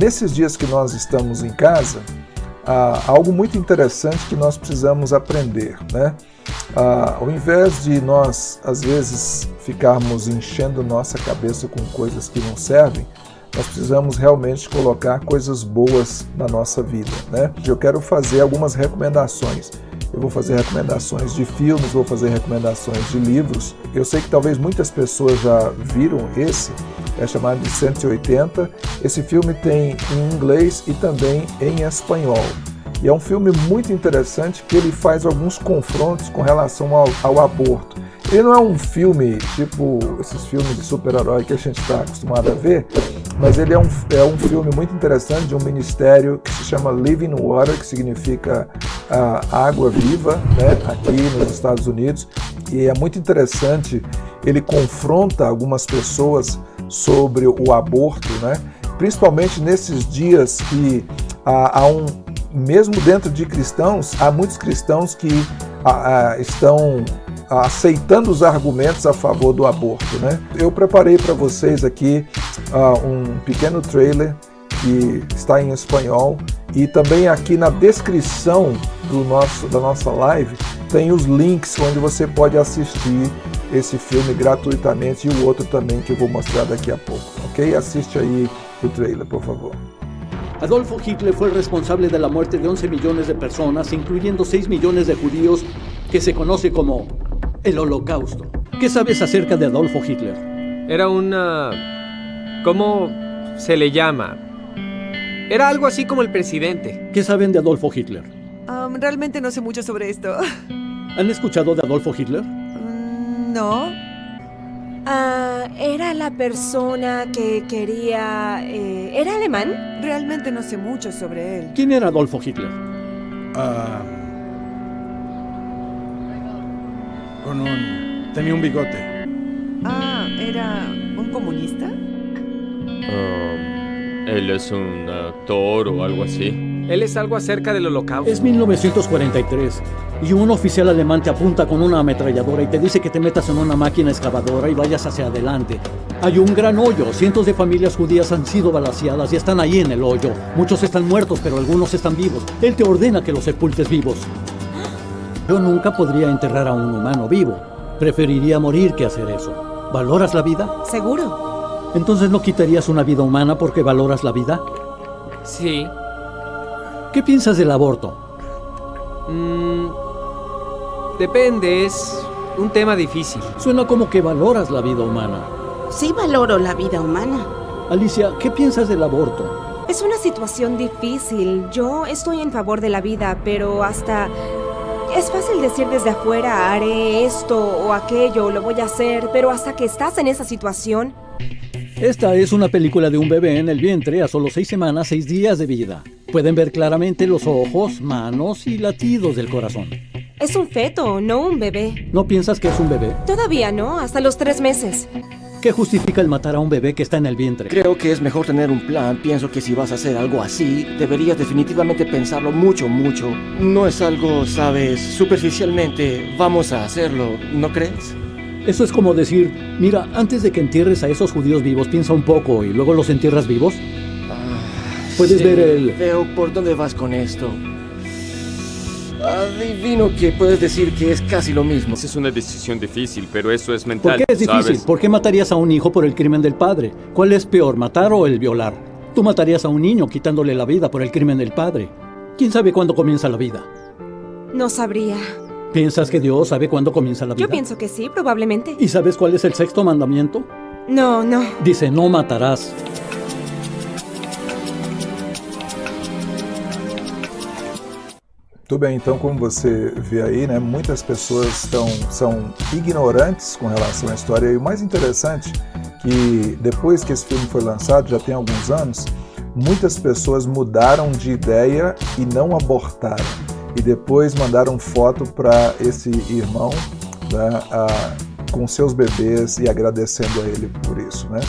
nesses dias que nós estamos em casa, há algo muito interessante que nós precisamos aprender. Né? Ah, ao invés de nós, às vezes, ficarmos enchendo nossa cabeça com coisas que não servem, nós precisamos realmente colocar coisas boas na nossa vida. Né? Eu quero fazer algumas recomendações. Eu vou fazer recomendações de filmes, vou fazer recomendações de livros. Eu sei que talvez muitas pessoas já viram esse, é chamado de 180. Esse filme tem em inglês e também em espanhol. E é um filme muito interessante que ele faz alguns confrontos com relação ao, ao aborto. Ele não é um filme tipo esses filmes de super-herói que a gente está acostumado a ver, mas ele é um, é um filme muito interessante de um ministério que se chama Living Water, que significa uh, água viva, né, aqui nos Estados Unidos. E é muito interessante, ele confronta algumas pessoas sobre o aborto, né, principalmente nesses dias que uh, há um, mesmo dentro de cristãos, há muitos cristãos que uh, estão aceitando os argumentos a favor do aborto. Né? Eu preparei para vocês aqui uh, um pequeno trailer que está em espanhol e também aqui na descrição do nosso, da nossa live tem os links onde você pode assistir esse filme gratuitamente e o outro também que eu vou mostrar daqui a pouco, ok? Assiste aí o trailer, por favor. Adolfo Hitler fue el responsable de la muerte de 11 millones de personas, incluyendo 6 millones de judíos, que se conoce como el Holocausto. ¿Qué sabes acerca de Adolfo Hitler? Era una... ¿Cómo se le llama? Era algo así como el presidente. ¿Qué saben de Adolfo Hitler? Um, realmente no sé mucho sobre esto. ¿Han escuchado de Adolfo Hitler? Mm, no. Ah, era la persona que quería... eh, ¿Era alemán? Realmente no sé mucho sobre él. ¿Quién era Adolfo Hitler? Ah, con un... tenía un bigote. Ah, ¿era un comunista? Um, él es un actor o algo así. Él es algo acerca del holocausto. Es 1943 y un oficial alemán te apunta con una ametralladora y te dice que te metas en una máquina excavadora y vayas hacia adelante. Hay un gran hoyo, cientos de familias judías han sido balaseadas y están ahí en el hoyo. Muchos están muertos, pero algunos están vivos. Él te ordena que los sepultes vivos. Yo nunca podría enterrar a un humano vivo. Preferiría morir que hacer eso. ¿Valoras la vida? Seguro. Entonces no quitarías una vida humana porque valoras la vida. Sí. ¿Qué piensas del aborto? Mm, depende, es un tema difícil. Suena como que valoras la vida humana. Sí valoro la vida humana. Alicia, ¿qué piensas del aborto? Es una situación difícil. Yo estoy en favor de la vida, pero hasta... Es fácil decir desde afuera, haré esto o aquello, lo voy a hacer, pero hasta que estás en esa situación... Esta es una película de un bebé en el vientre a solo seis semanas, seis días de vida. Pueden ver claramente los ojos, manos y latidos del corazón. Es un feto, no un bebé. ¿No piensas que es un bebé? Todavía no, hasta los tres meses. ¿Qué justifica el matar a un bebé que está en el vientre? Creo que es mejor tener un plan. Pienso que si vas a hacer algo así, deberías definitivamente pensarlo mucho, mucho. No es algo, sabes, superficialmente, vamos a hacerlo, ¿no crees? Eso es como decir, mira, antes de que entierres a esos judíos vivos, piensa un poco y luego los entierras vivos. Puedes Sí, ver el... Veo por dónde vas con esto. Adivino que puedes decir que es casi lo mismo. Es una decisión difícil, pero eso es ¿Por mental, qué es difícil? ¿sabes? ¿Por qué matarías a un hijo por el crimen del padre? ¿Cuál es peor, matar o el violar? Tú matarías a un niño quitándole la vida por el crimen del padre. ¿Quién sabe cuándo comienza la vida? No sabría. ¿Piensas que Dios sabe cuándo comienza la vida? Yo pienso que sí, probablemente. ¿Y sabes cuál es el sexto mandamiento? No, no. Dice, no matarás. Tudo bem, então como você vê aí, né, muitas pessoas estão, são ignorantes com relação à história e o mais interessante que depois que esse filme foi lançado, já tem alguns anos, muitas pessoas mudaram de ideia e não abortaram e depois mandaram foto para esse irmão né, a- com seus bebês e agradecendo a ele por isso, né?